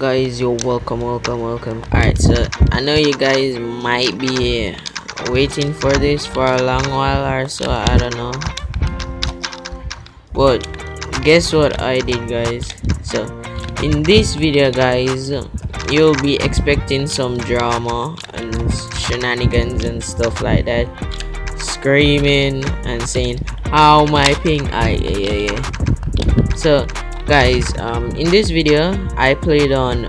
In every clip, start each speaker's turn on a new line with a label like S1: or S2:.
S1: guys you're welcome welcome welcome. Alright so i know you guys might be waiting for this for a long while or so i don't know. But guess what i did guys? So in this video guys you'll be expecting some drama and shenanigans and stuff like that. Screaming and saying how my ping? I yeah yeah yeah so guys um in this video i played on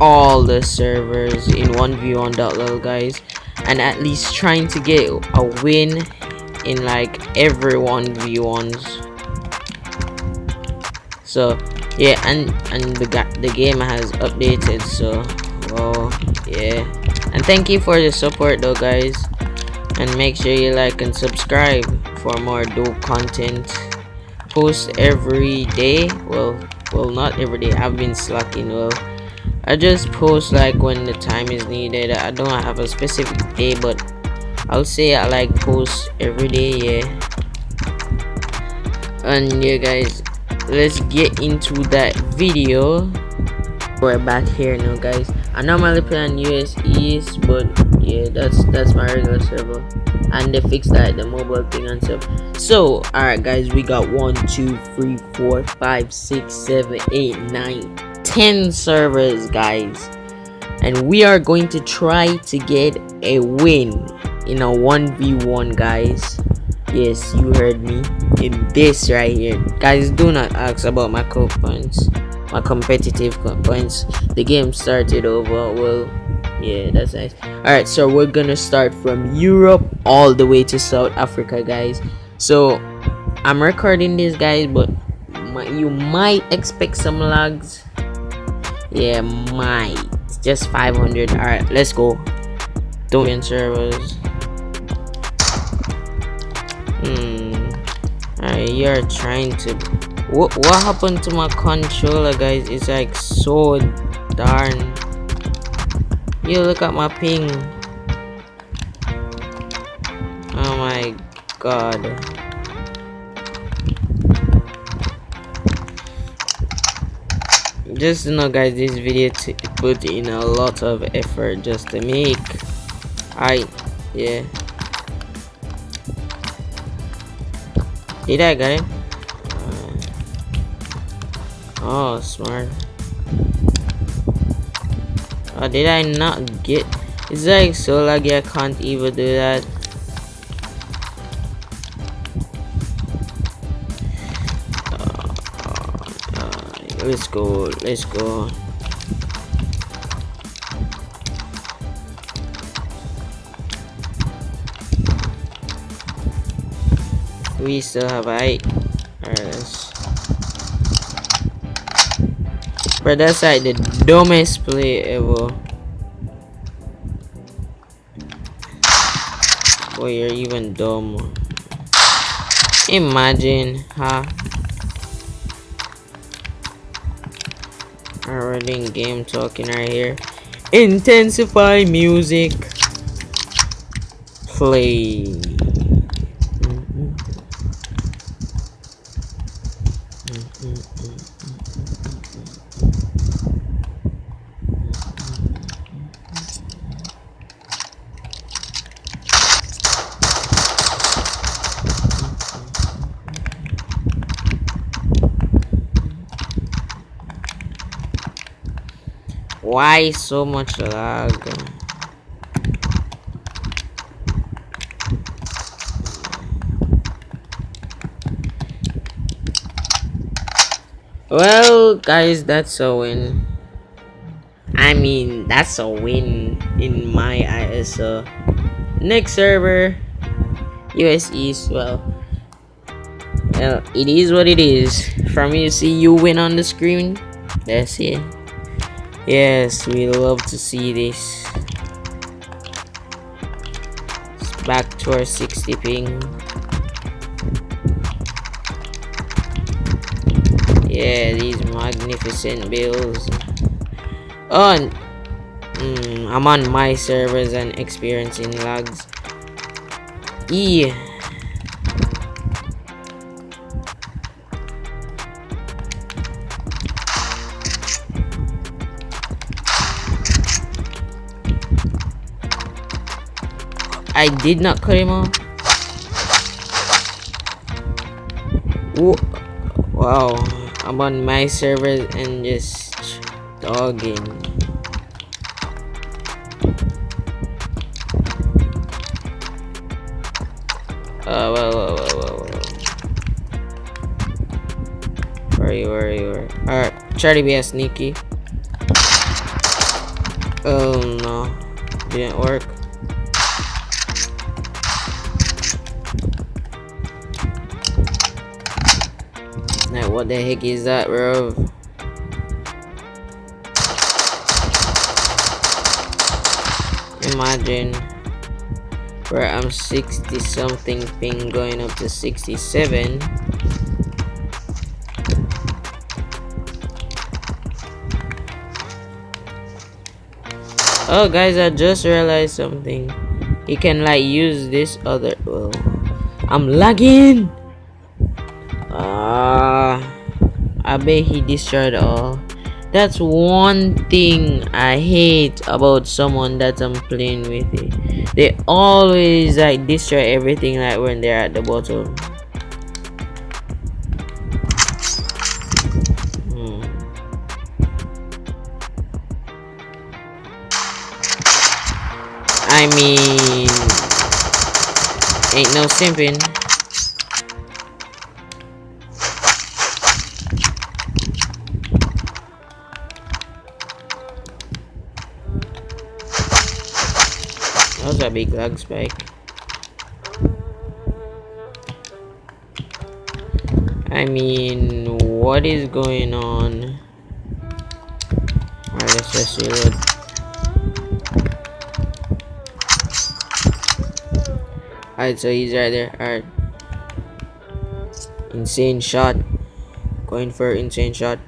S1: all the servers in 1v1.lol guys and at least trying to get a win in like every 1v1s so yeah and and the, the game has updated so well yeah. And thank you for the support though guys. And make sure you like and subscribe for more dope content post every day. Well well not every day. I've been slacking well. I just post like when the time is needed. I don't have a specific day but i'll say i like post every day yeah. And yeah guys let's get into that video. We're back here now guys. I normally play on us east but yeah that's that's my regular server. And they fixed that the mobile thing and stuff. So all right guys we got one two three four five six seven eight nine ten servers guys. And we are going to try to get a win in a 1v1 guys. Yes you heard me in this right here. Guys do not ask about my points my competitive points. The game started over well yeah that's nice. All right so we're gonna start from europe all the way to south africa guys. So i'm recording this guys but my, you might expect some lags yeah might. Just 500 all right let's go. Don't servers. Hmm. Right, you're trying to what what happened to my controller guys? It's like so darn you look at my ping. Oh my god. Just you know guys this video put in a lot of effort just to make. I yeah. Did I get him? Uh, oh smart. Oh, did I not get? It's like so laggy I can't even do that. Uh, uh, let's go. Let's go. We still have eight. Alright, Bro, that's like the dumbest play ever. Boy, you're even dumb. Imagine, huh? Already in game talking right here. Intensify music. Play. Why so much lag? Well, guys, that's a win. I mean, that's a win in my eyes. So, next server, US East. Well, well, it is what it is. From you see you win on the screen, that's it. Yes, we love to see this. It's back to our 60 ping. Yeah, these magnificent bills. Oh, mm, I'm on my servers and experiencing lags. Yeah. I did not cut him off. Ooh. Wow, I'm on my server and just dogging. Uh, whoa, whoa, whoa, whoa, whoa. Where are you, where are you, where? Alright, try to be a sneaky. Oh no, didn't work. What the heck is that, bro? Imagine. Where I'm 60 something ping going up to 67 oh guys I just realized something. You can like use this other well I'm lagging. Ah. uh, I bet he destroyed all that's one thing I hate about someone that I'm playing with it. They always like destroy everything like when they're at the bottom. Hmm. I mean ain't no simping. Big lag spike. I mean, what is going on? Alright, let's just reload. Alright, so he's right there. Alright. Insane shot. Going for insane shot.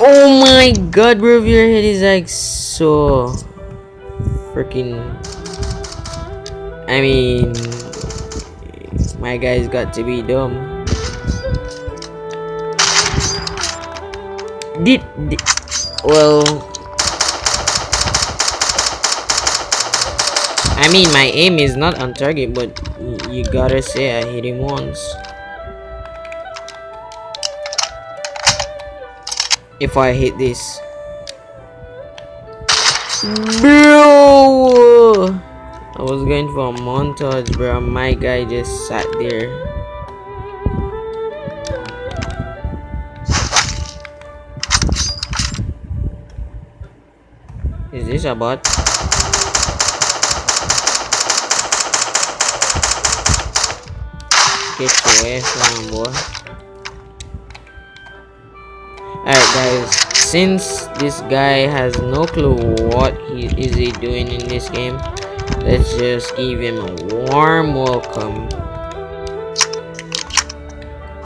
S1: Oh my god, bro, your head is like so freaking I mean my guy's got to be dumb. Did, did well I mean my aim is not on target but you gotta say I hit him once. If I hit this I was going for a montage, bro. My guy just sat there. Is this a bot? Get your ass on, boy. Alright, guys since this guy has no clue what he is he doing in this game let's just give him a warm welcome.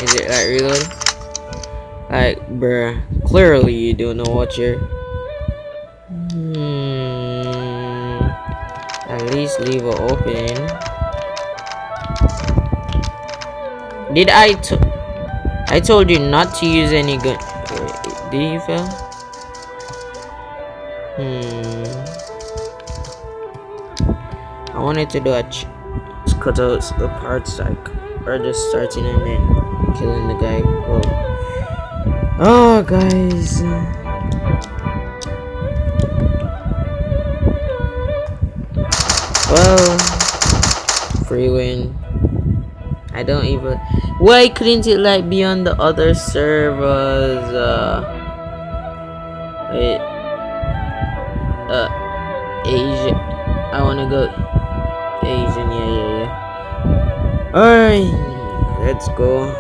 S1: Is it like reload like bruh clearly you don't know what you're hmm, at least leave an opening did I I told you not to use any gun fail? Hmm. I wanted to do a cut out the parts like or just starting and then killing the guy. Oh, oh guys. Well, free win. I don't even. Why couldn't it like be on the other servers? Uh, Alright, let's go.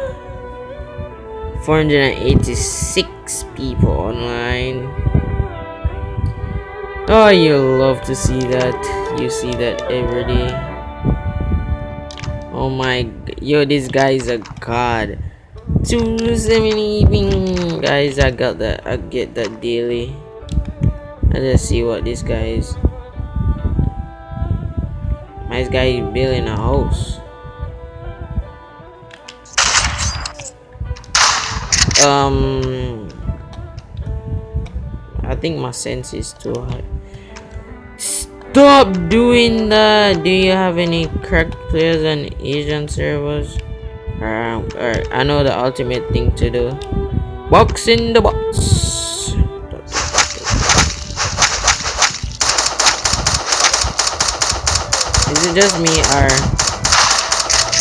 S1: 486 people online. Oh, you love to see that. You see that every day. Oh my, yo, this guy is a god. 270 ping guys i got that i get that daily let's see what this guy is this guy building a house um i think my sense is too high stop doing that. Do you have any cracked players on Asian servers? Alright, I know the ultimate thing to do. Box in the box. Is it just me or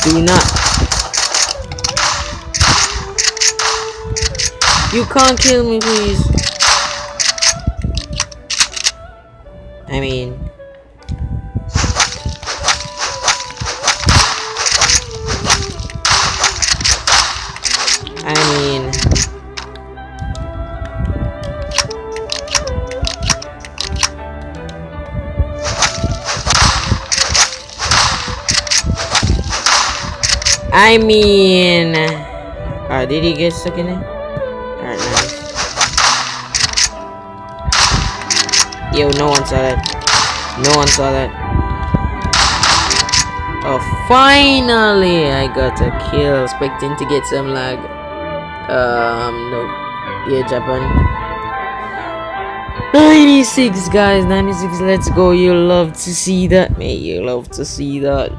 S1: do not? You can't kill me, please. I mean, I mean, I mean, uh, did he get stuck in it? Yo, no one saw that. No one saw that. Oh, finally, I got a kill. Expecting to get some lag. Um, no. Yeah, Japan. 96, guys. 96. Let's go. You love to see that, mate. You love to see that.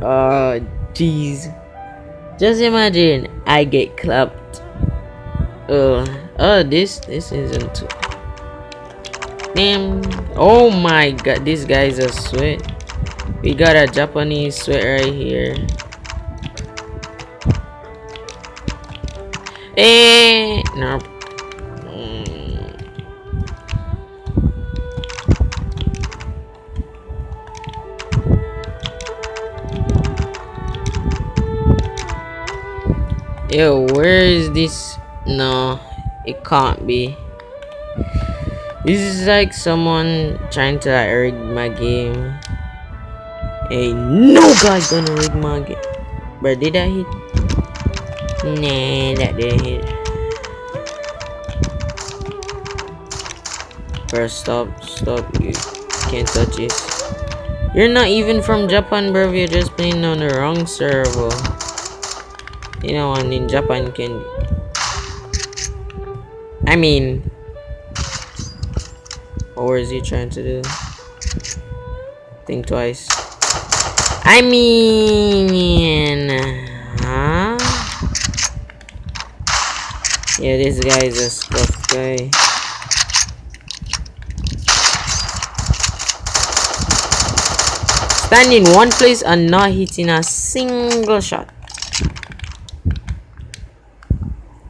S1: Uh, jeez. Just imagine I get clapped. Uh, oh, this this isn't. Damn. Oh my god, this guy's a sweat. We got a Japanese sweat right here. Eh, nope. Mm. Yo, where is this? No, it can't be. This is like someone trying to like, rig my game. Ain't no guy gonna rig my game. But did I hit? Nah, that didn't hit. Bro, stop, stop. You can't touch this. You're not even from Japan, bro. You're just playing on the wrong server. You know, one in Japan can. I mean, or is he trying to do? Think twice. I mean, huh? Yeah, this guy is a scuffed guy. Stand in one place and not hitting a single shot.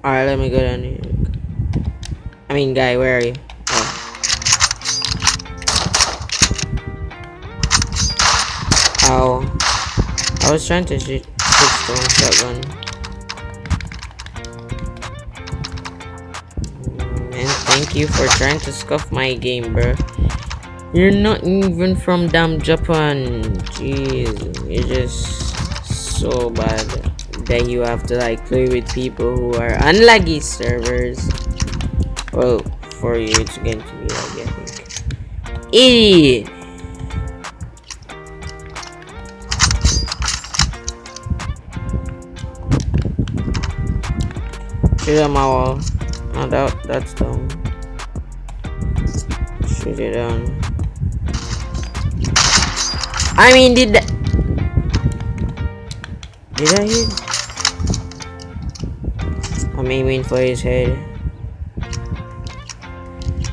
S1: Alright, let me go down here. I mean, guy, where are you? Ow. I was trying to shoot one shotgun. And thank you for trying to scuff my game, bro. You're not even from damn Japan. Jeez, you're just so bad that you have to like play with people who are unlaggy servers. Well, for you it's going to be like I think. Idiot! Shoot at my wall. No doubt that's dumb. Shoot it down. I mean, did that? Did I hit? I'm aiming for his head.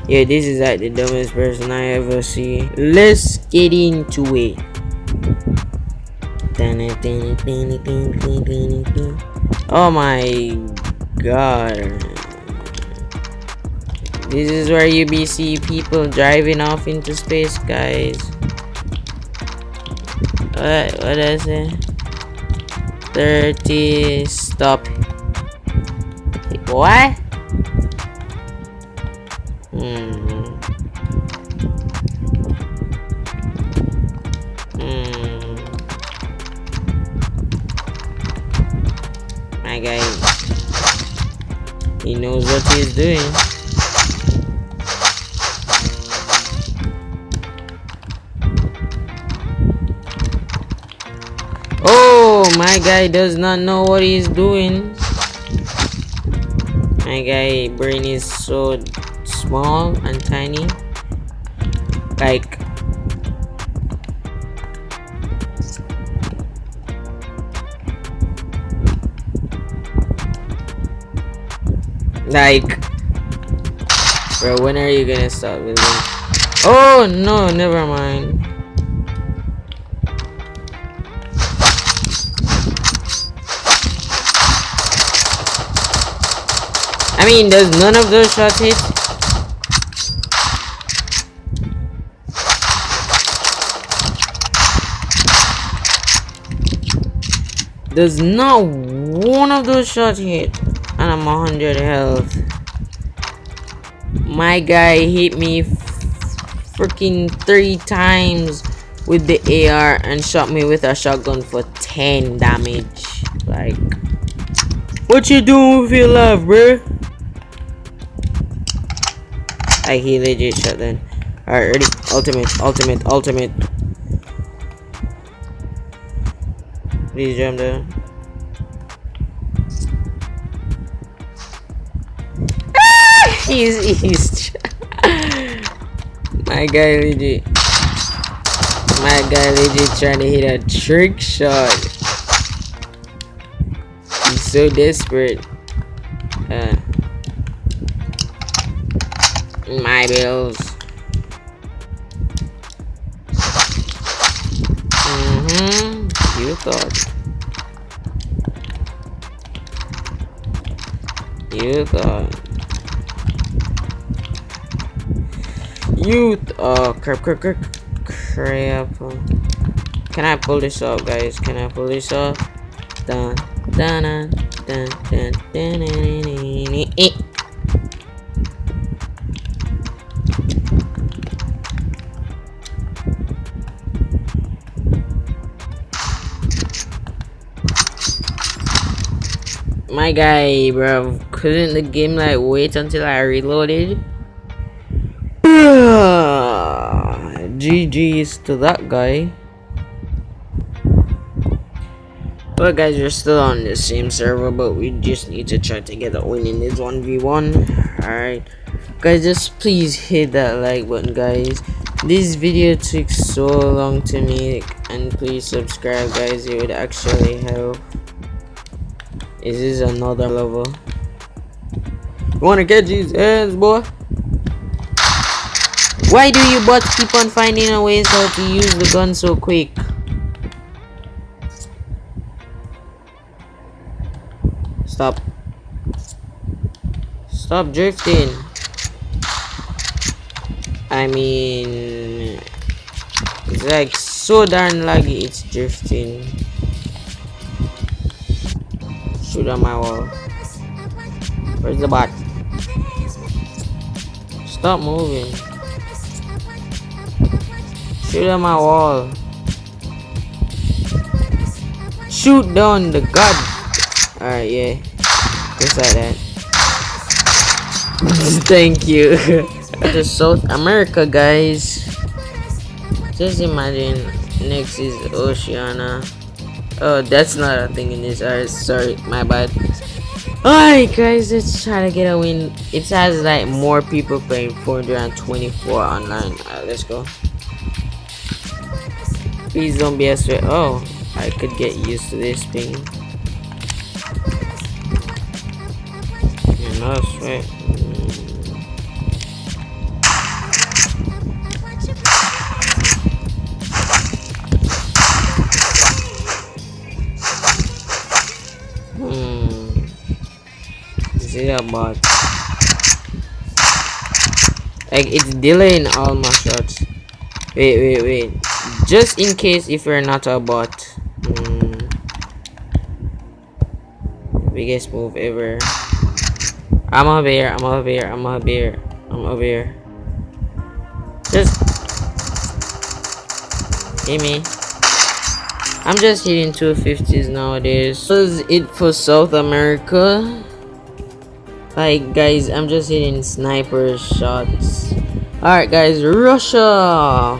S1: Yeah, this is like the dumbest person I ever see. Let's get into it. Oh my god. This is where you be see people driving off into space, guys. What? What is it? 30. Stop. What? He what he's doing. Oh, my guy does not know what he's doing. My guy brain is so small and tiny. Like Like, bro, when are you gonna stop? Oh no, never mind. I mean, does none of those shots hit? Does not one of those shots hit? And I'm 100 health. My guy hit me freaking three times with the AR and shot me with a shotgun for 10 damage. Like, what you doing with your life, bro? I he legit shot then. Alright, ready? Ultimate, ultimate, ultimate. Please jump down. He's he's my guy legit my guy legit trying to hit a trick shot. He's so desperate. Uh, my bills. Mm-hmm. You thought. You thought youth oh crap crap crap crap can i pull this off guys can i pull this off dun dun dun dun dun dun, dun, dun, dun, My guy, bro, couldn't the game like wait until I reloaded? GG's to that guy. But guys, we're still on the same server, but we just need to try to get a win in this 1v1. Alright. Guys, just please hit that like button, guys. This video took so long to make, and please subscribe, guys. It would actually help. Is this another level? You wanna catch these hands, boy? Why do you bots keep on finding a ways how to use the gun so quick? Stop. Stop drifting. I mean... It's like so darn laggy it's drifting. Shoot on my wall. Where's the bot? Stop moving. Shoot at my wall. Shoot down the god. Alright, yeah. Just like that. Thank you. to South America, guys. Just imagine next is Oceania. Oh, that's not a thing in this. Alright, sorry, my bad. Alright, guys, let's try to get a win. It has like more people playing 424 online. Alright, let's go. Please don't be sweat. Oh, I could get used to this thing. You're not a sweat. Hmm. Is it? Like it's delaying all my shots. Wait, wait, wait just in case if you're not a bot mm, biggest move ever. I'm over here i'm over here i'm over here i'm over here. Just hit me? I'm just hitting 250s nowadays. This is it for south america. Like guys i'm just hitting sniper shots. All right guys russia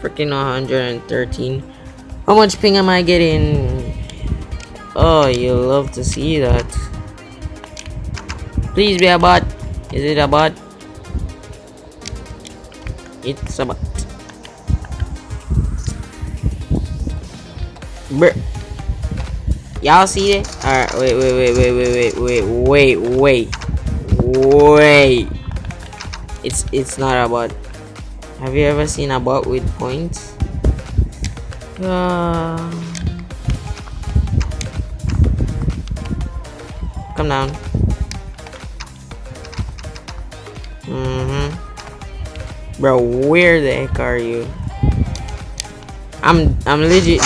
S1: freaking 113 how much ping am i getting oh you love to see that please be a bot is it a bot it's a bot Bruh. Y'all see it? Alright, wait, wait, wait, wait, wait, wait, wait, wait, wait, wait. It's it's not a bot. Have you ever seen a bot with points? Uh, come down. Mm-hmm. Bro, where the heck are you? I'm I'm legit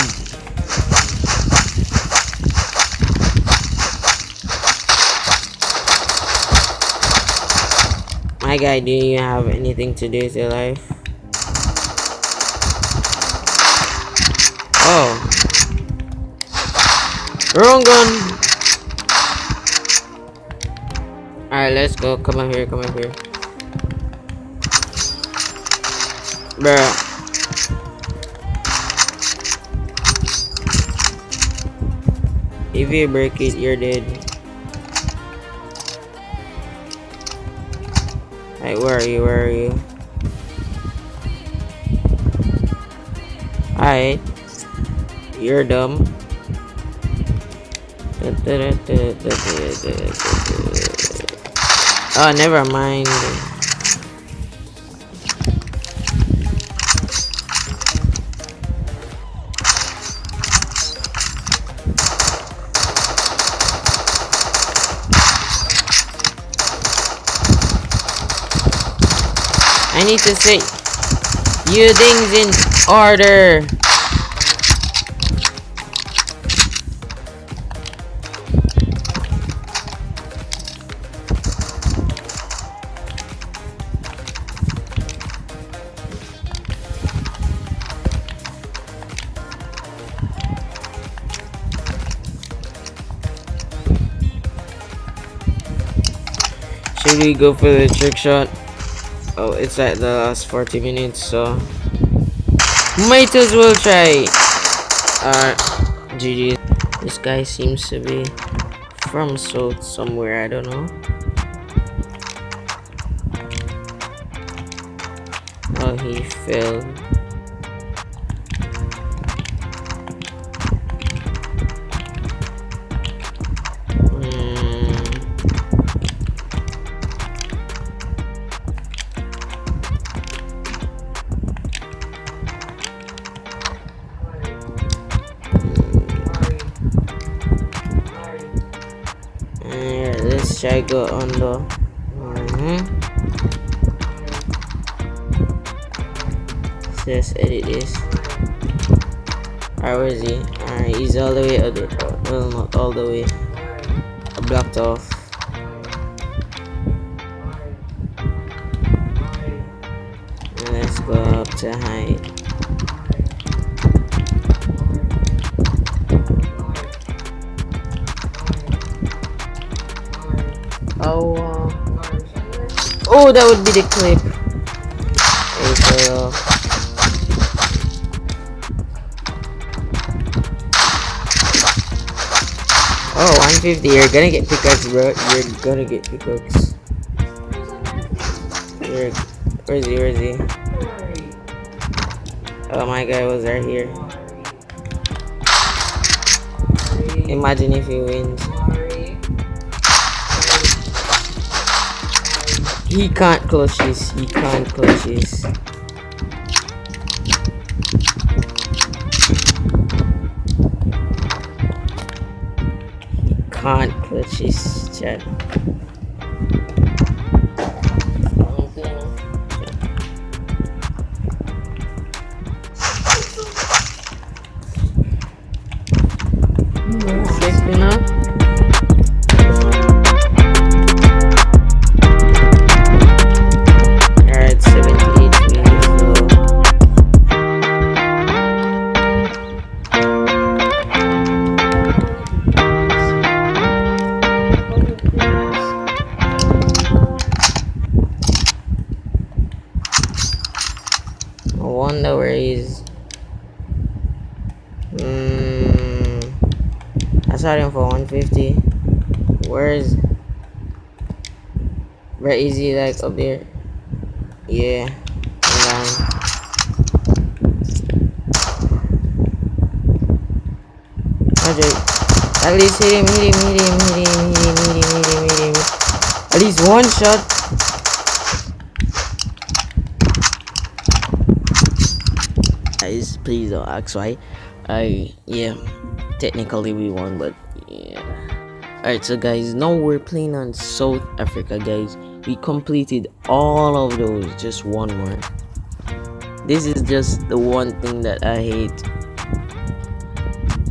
S1: My guy, do you have anything to do with your life? Oh. Wrong gun! Alright, let's go. Come on here, come on here. Bruh. If you break it, you're dead. Hey, where are you? Where are you? Alright. You're dumb. Oh, never mind. I need to say you things in order. We go for the trick shot? Oh, it's at the last 40 minutes, so might as well try. Alright, GG. This guy seems to be from south somewhere, I don't know. Oh, he failed. I go on the mm -hmm. so let's edit this alright where is he alright he's all the way other well not all the way blocked off oh, that would be the clip. Uh, oh, 150. You're gonna get pickaxe, bro. You're gonna get pickaxe. Where is he? Where is he? Oh, my guy was right here. Imagine if he wins. He can't clutch this. He can't clutch this. He can't clutch this, chat. Is he like up there yeah Roger. At least hit him, hit him, hit him, hit him, hit him, hit him, hit him, hit him. At least one shot. Guys, please don't ask why. I yeah, technically we won, but yeah. Alright, so guys, now we're playing on South Africa, guys. We completed all of those, just one more. This is just the one thing that I hate.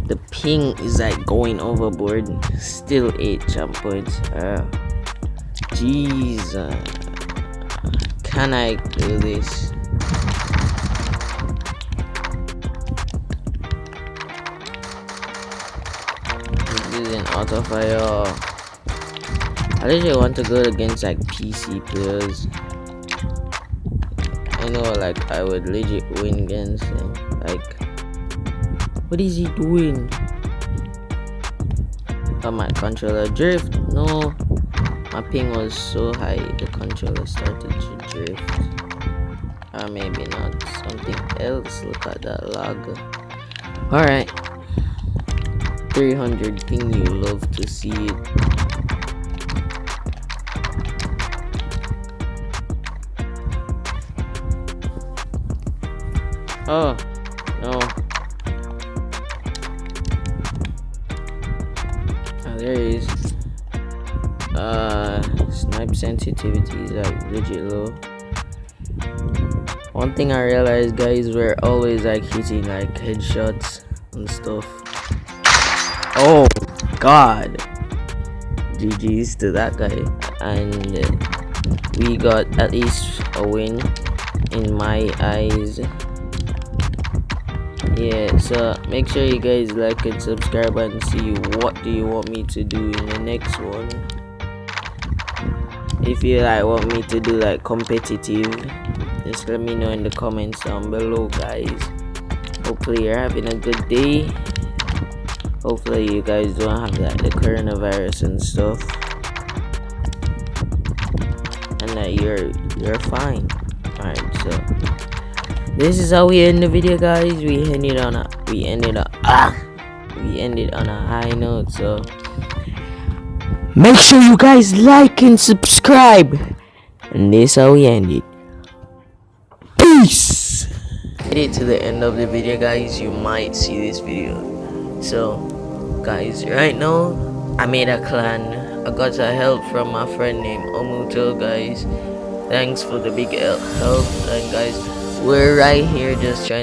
S1: The ping is like going overboard. Still 8 jump points. Uh, jeez uh, can i do this? This is an auto fire i literally want to go against like pc players i know like i would legit win against them like what is he doing? Oh, my controller drift. No. My ping was so high, the controller started to drift. Or maybe not. Something else. Look at that lag. Alright. 300 ping, you love to see it. Oh, no. there is. Uh snipe sensitivity is like legit low one thing i realized guys we're always like hitting like headshots and stuff. Oh god. Gg's to that guy. And we got at least a win in my eyes yeah so make sure you guys like and subscribe and see what do you want me to do in the next one. If you like want me to do like competitive just let me know in the comments down below guys. Hopefully you're having a good day. Hopefully you guys don't have like the coronavirus and stuff. And that you're you're fine. All right so this is how we end the video guys. We ended on a we ended up ah we ended on a high note so. Make sure you guys like and subscribe. And this how we ended peace. Made it to the end of the video guys. You might see this video. So guys right now i made a clan. I got a help from my friend named omuto guys. Thanks for the big help and guys we're right here just trying